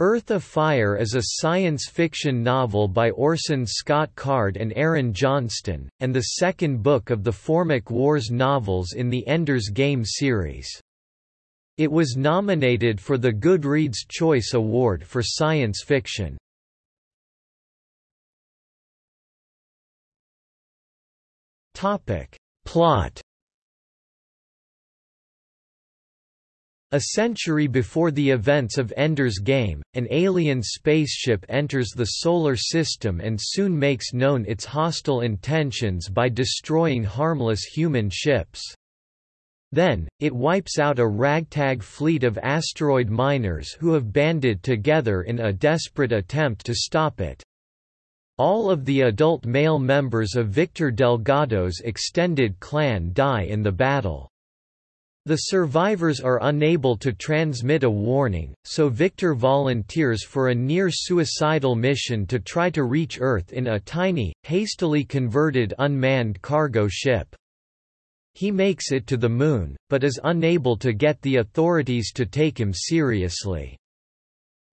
Earth Afire is a science fiction novel by Orson Scott Card and Aaron Johnston, and the second book of the Formic Wars novels in the Ender's Game series. It was nominated for the Goodreads Choice Award for Science Fiction. Plot A century before the events of Ender's Game, an alien spaceship enters the Solar System and soon makes known its hostile intentions by destroying harmless human ships. Then, it wipes out a ragtag fleet of asteroid miners who have banded together in a desperate attempt to stop it. All of the adult male members of Victor Delgado's extended clan die in the battle. The survivors are unable to transmit a warning, so Victor volunteers for a near-suicidal mission to try to reach Earth in a tiny, hastily converted unmanned cargo ship. He makes it to the Moon, but is unable to get the authorities to take him seriously.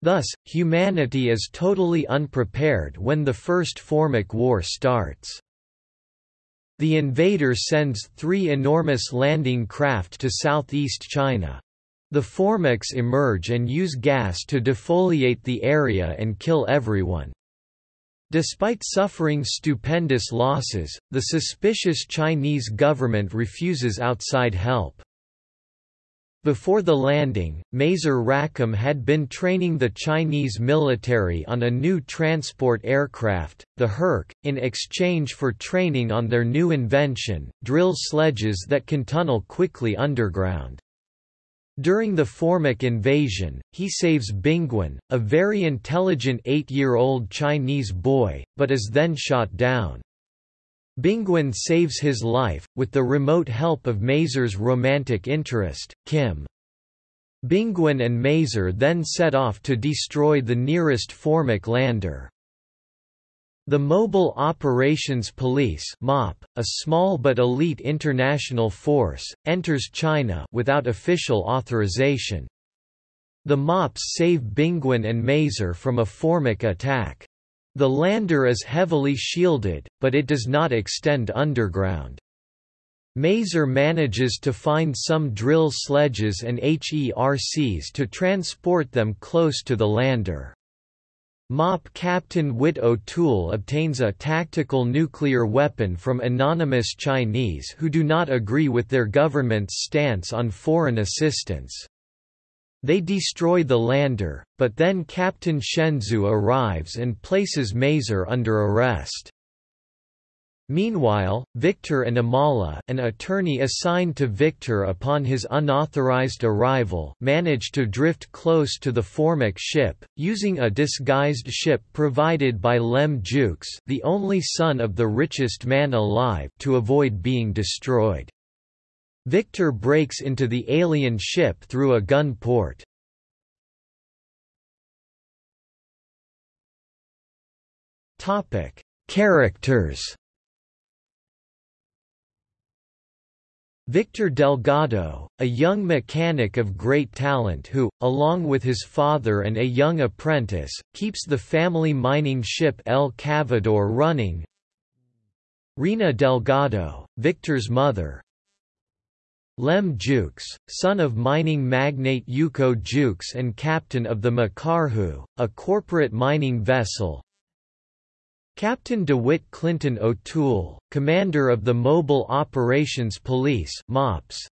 Thus, humanity is totally unprepared when the First Formic War starts. The invader sends three enormous landing craft to southeast China. The Formics emerge and use gas to defoliate the area and kill everyone. Despite suffering stupendous losses, the suspicious Chinese government refuses outside help. Before the landing, Mazer Rackham had been training the Chinese military on a new transport aircraft, the Herc, in exchange for training on their new invention, drill sledges that can tunnel quickly underground. During the Formic invasion, he saves Bingwen, a very intelligent eight-year-old Chinese boy, but is then shot down. Bingwen saves his life, with the remote help of Mazer's romantic interest, Kim. Bingwen and Mazer then set off to destroy the nearest Formic lander. The Mobile Operations Police MOP, a small but elite international force, enters China without official authorization. The MOPs save Bingwen and Mazer from a Formic attack. The lander is heavily shielded, but it does not extend underground. Mazer manages to find some drill sledges and HERCs to transport them close to the lander. MOP Captain Wit O'Toole obtains a tactical nuclear weapon from anonymous Chinese who do not agree with their government's stance on foreign assistance. They destroy the lander, but then Captain Shenzhou arrives and places Mazer under arrest. Meanwhile, Victor and Imala an attorney assigned to Victor upon his unauthorized arrival manage to drift close to the Formic ship, using a disguised ship provided by Lem Jukes the only son of the richest man alive to avoid being destroyed. Victor breaks into the alien ship through a gun port. Topic: Characters. Victor Delgado, a young mechanic of great talent who, along with his father and a young apprentice, keeps the family mining ship El Cavador running. Rena Delgado, Victor's mother, Lem Jukes, son of mining magnate Ukko Jukes and captain of the Makarhu, a corporate mining vessel. Captain DeWitt Clinton O'Toole, commander of the Mobile Operations Police MOPS.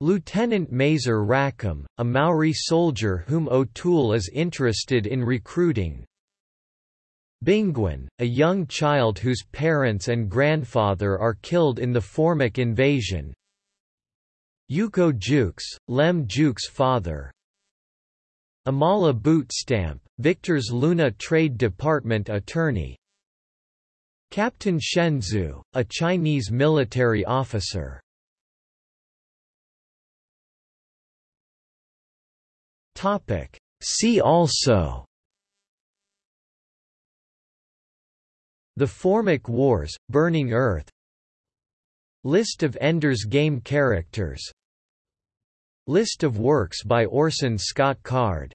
Lieutenant Mazer Rackham, a Maori soldier whom O'Toole is interested in recruiting, Bingwen, a young child whose parents and grandfather are killed in the Formic invasion, Ukko Jukes, Lem Jukes' father. Imala Bootstamp, Victor's Luna Trade Department attorney. Captain Shenzhou, a Chinese military officer. Topic. See also The Formic Wars, Burning Earth List of Ender's Game characters List of works by Orson Scott Card